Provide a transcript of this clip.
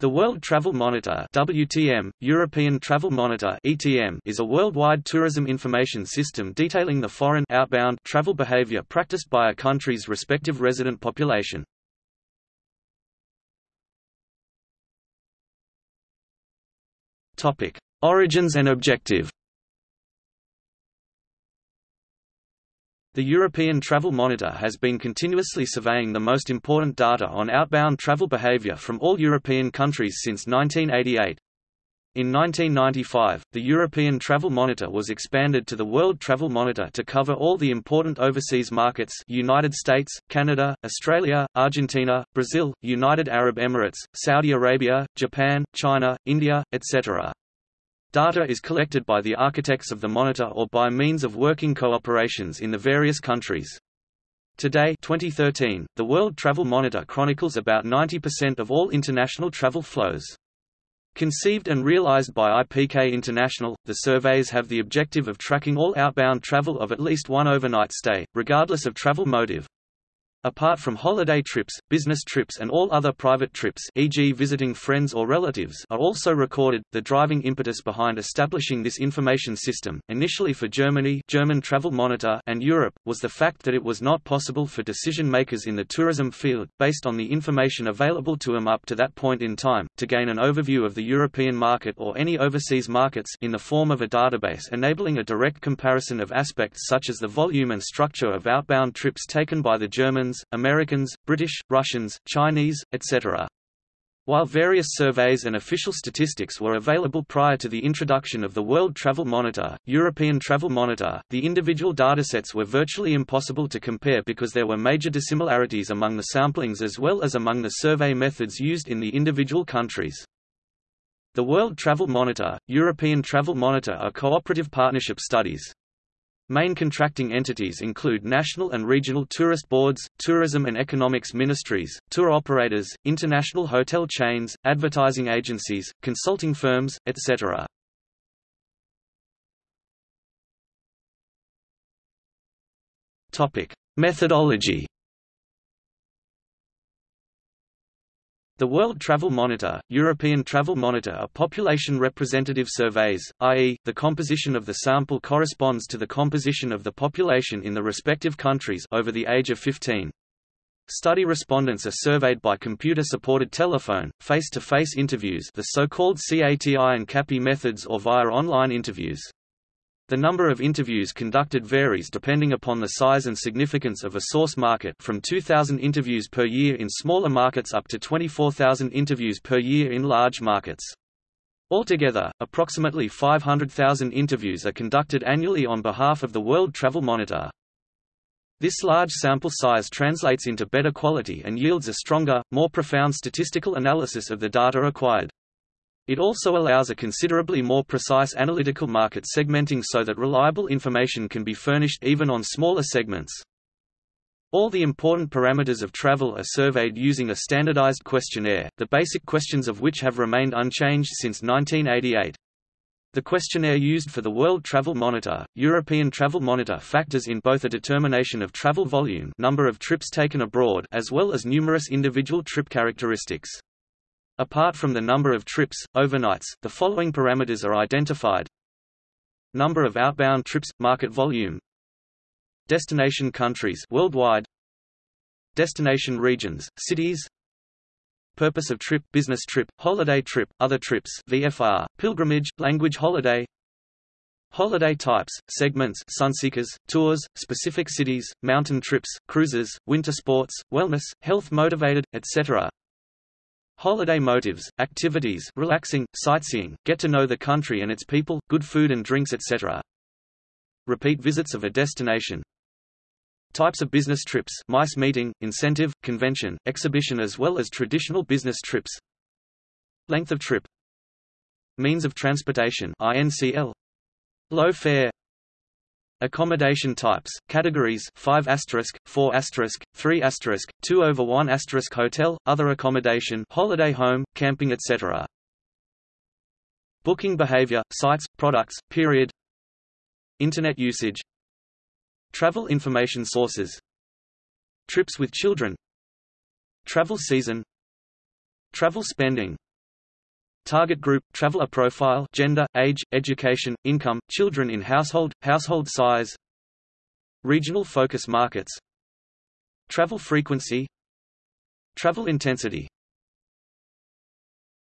The World Travel Monitor WTM, European Travel Monitor ETM, is a worldwide tourism information system detailing the foreign outbound travel behavior practiced by a country's respective resident population. Origins and objective. The European Travel Monitor has been continuously surveying the most important data on outbound travel behavior from all European countries since 1988. In 1995, the European Travel Monitor was expanded to the World Travel Monitor to cover all the important overseas markets United States, Canada, Australia, Argentina, Brazil, United Arab Emirates, Saudi Arabia, Japan, China, India, etc. Data is collected by the architects of the monitor or by means of working cooperations in the various countries. Today 2013, the World Travel Monitor chronicles about 90% of all international travel flows. Conceived and realized by IPK International, the surveys have the objective of tracking all outbound travel of at least one overnight stay, regardless of travel motive. Apart from holiday trips, business trips and all other private trips e.g. visiting friends or relatives are also recorded. The driving impetus behind establishing this information system, initially for Germany German Travel Monitor and Europe, was the fact that it was not possible for decision makers in the tourism field, based on the information available to them up to that point in time, to gain an overview of the European market or any overseas markets in the form of a database enabling a direct comparison of aspects such as the volume and structure of outbound trips taken by the Germans Americans, British, Russians, Chinese, etc. While various surveys and official statistics were available prior to the introduction of the World Travel Monitor, European Travel Monitor, the individual datasets were virtually impossible to compare because there were major dissimilarities among the samplings as well as among the survey methods used in the individual countries. The World Travel Monitor, European Travel Monitor are cooperative partnership studies. Main contracting entities include national and regional tourist boards, tourism and economics ministries, tour operators, international hotel chains, advertising agencies, consulting firms, etc. Topic: Methodology The World Travel Monitor, European Travel Monitor are population representative surveys, i.e., the composition of the sample corresponds to the composition of the population in the respective countries over the age of 15. Study respondents are surveyed by computer-supported telephone, face-to-face -face interviews the so-called CATI and CAPI methods or via online interviews. The number of interviews conducted varies depending upon the size and significance of a source market from 2,000 interviews per year in smaller markets up to 24,000 interviews per year in large markets. Altogether, approximately 500,000 interviews are conducted annually on behalf of the World Travel Monitor. This large sample size translates into better quality and yields a stronger, more profound statistical analysis of the data acquired. It also allows a considerably more precise analytical market segmenting so that reliable information can be furnished even on smaller segments. All the important parameters of travel are surveyed using a standardized questionnaire, the basic questions of which have remained unchanged since 1988. The questionnaire used for the World Travel Monitor, European Travel Monitor factors in both a determination of travel volume number of trips taken abroad as well as numerous individual trip characteristics. Apart from the number of trips, overnights, the following parameters are identified. Number of outbound trips, market volume Destination countries worldwide Destination regions, cities Purpose of trip, business trip, holiday trip, other trips VFR, pilgrimage, language holiday Holiday types, segments sunseekers, tours, specific cities, mountain trips, cruises, winter sports, wellness, health-motivated, etc. Holiday motives, activities relaxing, sightseeing, get to know the country and its people, good food and drinks etc. Repeat visits of a destination. Types of business trips MICE meeting, incentive, convention, exhibition as well as traditional business trips. Length of trip. Means of transportation INCL Low fare Accommodation types, categories 5 asterisk, 4 asterisk, 3 asterisk, 2 over 1 asterisk hotel, other accommodation holiday home, camping etc. Booking behavior, sites, products, period. Internet usage. Travel information sources. Trips with children. Travel season. Travel spending Target group, traveler profile gender, age, education, income, children in household, household size. Regional focus markets. Travel frequency. Travel intensity